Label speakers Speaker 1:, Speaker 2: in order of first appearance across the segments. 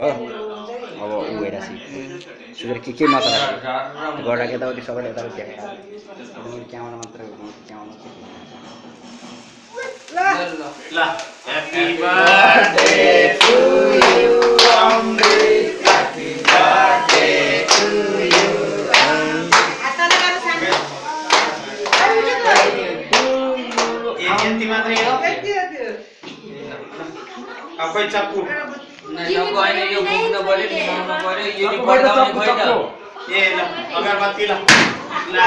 Speaker 1: हो अब ऊ भइरहेको सुगर के के मसला गएर यताउति सबैले यताउति देखाएर क्याउन मात्र क्याउन
Speaker 2: ल happy birthday to you Amrit happy birthday to you यति मात्रै हो अब खोइ चक्कु ल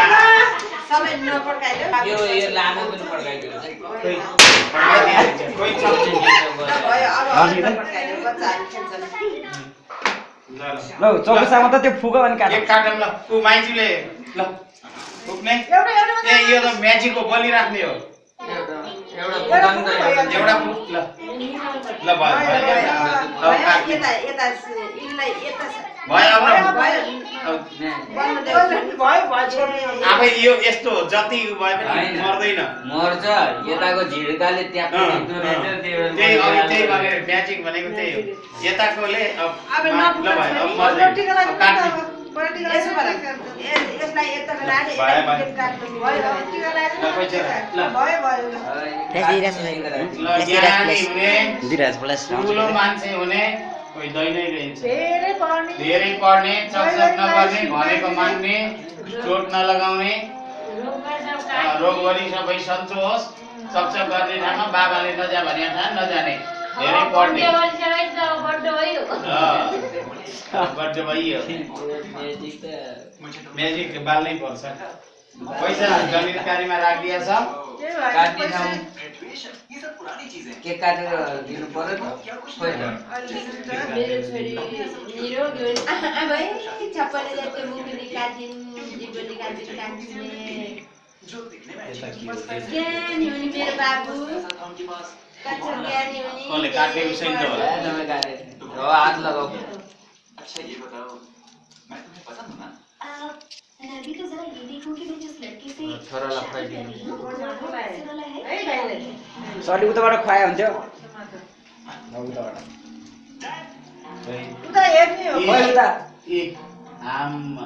Speaker 3: यो यो लामो पनि पड्काइदियो
Speaker 1: चौकसामा त त्यो फुको अनि काट।
Speaker 2: एक काटौँ ल ऊ माइजूले ल ए यो त म्याजिकको बलिराख्ने हो।
Speaker 3: एउटा
Speaker 2: ल ल आफै यो यस्तो जति भए पनि। मर्दैन
Speaker 3: मर्छ यताको झिड्काले त्यहाँ
Speaker 2: त्यही अघि त्यही भनेर म्याजिक भनेको त्यही हो यताकोले अब ठुलो मान्छे हुने कोही दैनै रहन्छ धेरै पढ्ने चकचक नगर्ने भनेको मान्ने चोट नलगाउने रोगवरी सबै सन्चो होस् चकचक गर्ने ठाउँमा बाबाले नजा भने ठाउँ नजाने धेरै पढ्ने भइयो
Speaker 3: म्याजिक
Speaker 2: बाल्नै पर्छ पैसा गणितकारीमा राखिदिया छ
Speaker 3: काट्ने ठाउँ केक काटेर दिनु पर्यो
Speaker 4: मेरो बाबु?
Speaker 2: कसले काट्ने विषय त होला
Speaker 3: ए, तपाईँ काटे हो हात लगाऊ
Speaker 5: मैं भी तो जरा ये देखूं कि मैं जिस लड़के से
Speaker 3: छोरालाई खुवाइदिनु
Speaker 5: शादी कर रही हूं, वो कैसे वाला है
Speaker 1: सर अलि उताबाट खुवाए हुन्थ्यो उता
Speaker 2: आम्मा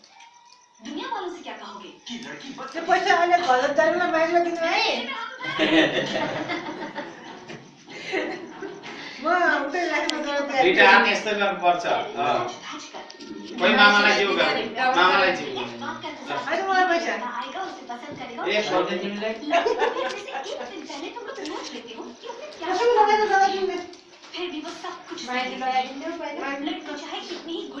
Speaker 5: दुनिया वालों से क्या कहोगे?
Speaker 6: कि लड़की बस
Speaker 7: त्यो पैसा अहिले घर दाजुमा बाहिर दिनु है। म उतै राख्न गएको
Speaker 2: दुइटा हात यस्तो गर्नुपर्छ अँ। कोही मामालाई जिउ गर्ने मामालाई जिउ गर्ने
Speaker 5: बात करते
Speaker 7: होइन मलाई पैसा।
Speaker 5: आएगा उसे पसंद करेगा।
Speaker 2: ए सोध्ने तिमीलाई
Speaker 5: फिर अपने से एक दिन पहले तुम लोग सोच लेते हो कि उसने क्या
Speaker 7: कसैको लगाएर दादा दिने
Speaker 5: फिर भी वो सब कुछ
Speaker 4: माइती
Speaker 5: सही
Speaker 4: लगाइदिन्थ्यो पहिला
Speaker 5: है। लड़की चाहे कितनी ही गुणी क्यों ना हो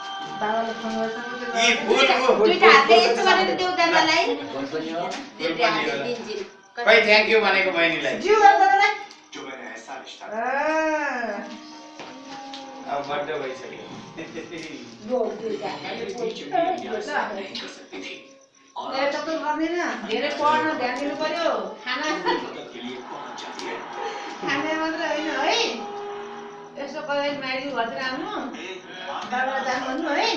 Speaker 5: त
Speaker 2: खै थ्याङ्क यू भनेको बहिनीलाई। अब बर्थडे भइसक्यो।
Speaker 7: तपाईँ गर्दैन। धेरै पढ्न ध्यान दिनु पर्यो खाना। खाने मात्र होइन है। यसो कहिले माइली घरतिर आउनु। बाबा जानु भन्नु है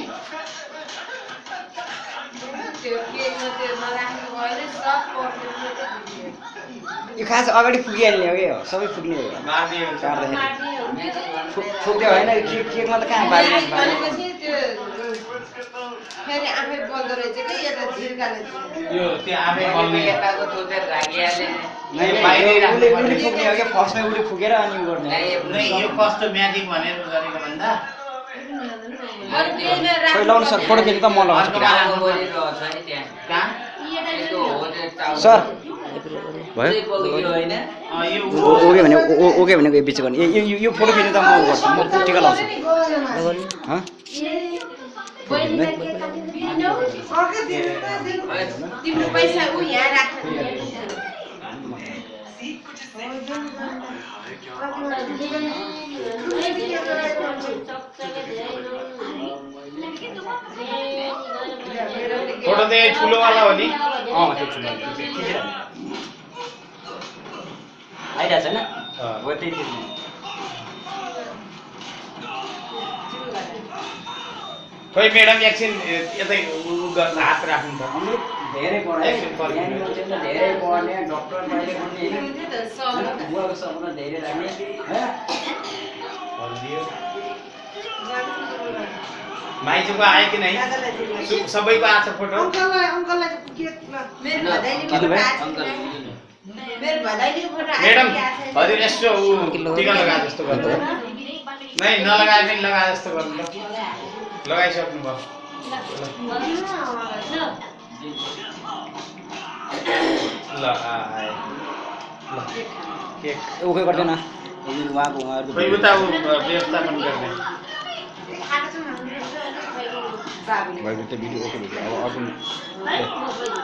Speaker 7: त्यो के त्यो नराख्नु भयो सब पढ्नु
Speaker 1: यो खास अगाडि फुकिहाल्ने हो क्या सबै फुक्ने हो।
Speaker 2: मार्ने हुन्छ
Speaker 1: काट्दाखेरि फुक फुक्यो होइन के केकमा त कहाँ
Speaker 7: फेरि आफै बोल्दो रहेछ कि यता झिर्काले
Speaker 2: यो त्यो बल्ने।
Speaker 3: यताको राखिहाले
Speaker 1: हो फर्स्टमै फुकेर अनि गर्ने
Speaker 2: यो कस्तो म्याजिक भनेर गरेको भन्दा।
Speaker 1: सर खिच्नु त म लगाउँछु। सर भयो ओके भने ओके भनेको बिच गर्ने यो फोटो खिच्नु त म गर्छु म टिका लाउँछु
Speaker 7: पैसा
Speaker 2: फोटो यो ठुलोवाला हो नि
Speaker 1: अँ त्यो खिचिरहेको। आइरहेको छैन
Speaker 2: अँ।
Speaker 1: हो त्यही खिच्ने
Speaker 2: खोइ म्याडम एकछिन यतै उ- गर्नु हात राख्नु त
Speaker 1: धेरै पढायो धेरै पढ्ने डक्टर बुवाको सपना धेरै राख्ने।
Speaker 2: माइजूको आयो कि नै? सबैको आएको छ फोटो
Speaker 7: ल
Speaker 2: म्याडम? हजुर यसो ऊ टिका लगाए जस्तो गर्नु नै नलगाए पनि लगाए जस्तो गर्नु त लगाइसक्नु भयो ल ल केक।
Speaker 1: ओके गर्दैन। उहाँको उहाँहरूको
Speaker 2: व्यवस्थापन गर्ने।
Speaker 7: खाएको छ
Speaker 1: भएको त्यो भिडियो ओके भिडियो अब अर्को